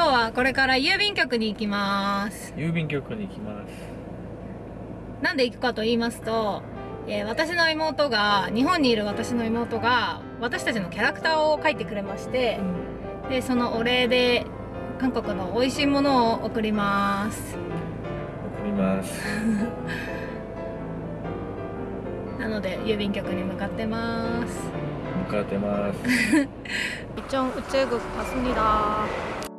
今日はこれから郵便局に行きます郵便局に行きますなんで行くかと言いますと、えー私の妹が日本にいる私の妹が私たちのキャラクターを描いてくれましてでそのお礼で韓国の美味しいものを送ります送りますなので郵便局に向かってます向かってます 이쪽 우체국 갔습니다.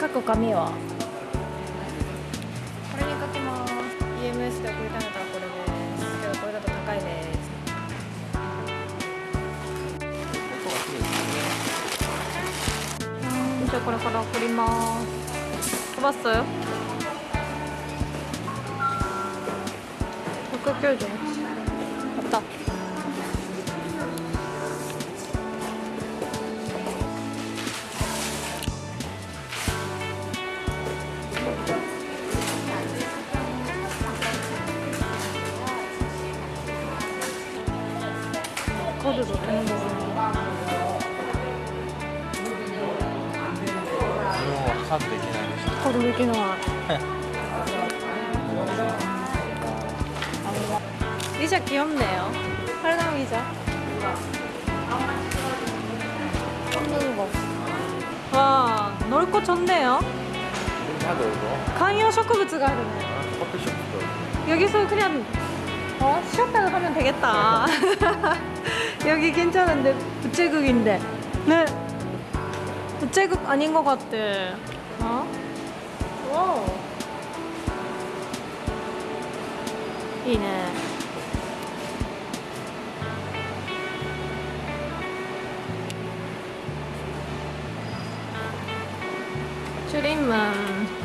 書く紙はこれに書きます。EMS で送りためたらこれです。けどこれだと高いです。じゃこれから送ります。飛ばす。198あった 저도 좋다는 거고 사도 되긴 하네 저도 되긴 하 의자 귀엽네요. 팔당 의자 와 넓고 좋네요. 다 넓어 강요 쇼크부츠가 하네. 커피숍도 여기서 그냥 어? 쉬었다가 하면 되겠다. 여기 괜찮은데? 부채극인데? 네. 부채극 아닌 것 같아. 어? 와 이네. 줄임만